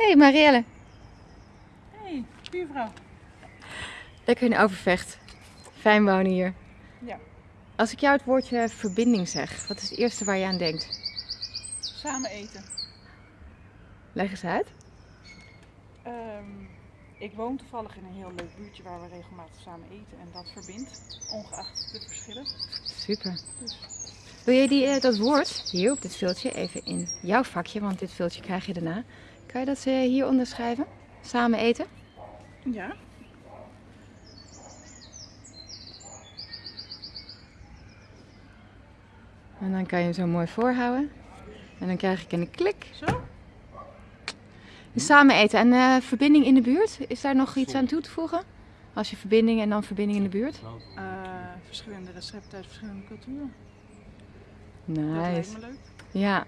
Hey Marielle, Hey, buurvrouw. lekker in Overvecht. Fijn wonen hier. Ja. Als ik jou het woordje verbinding zeg, wat is het eerste waar je aan denkt? Samen eten. Leg eens uit. Ehm, ik woon toevallig in een heel leuk buurtje waar we regelmatig samen eten. En dat verbindt, ongeacht de verschillen. Super. Wil je die, eh, dat woord hier op dit viltje even in jouw vakje, want dit viltje krijg je daarna. Kan je dat eh, hier onderschrijven? Samen eten? Ja. En dan kan je hem zo mooi voorhouden. En dan krijg ik een klik. Zo? Samen eten en eh, verbinding in de buurt. Is daar nog iets aan toe te voegen? Als je verbinding en dan verbinding in de buurt. Verschillende recepten uit verschillende culturen. Dat lijkt Nice. me leuk. Ja.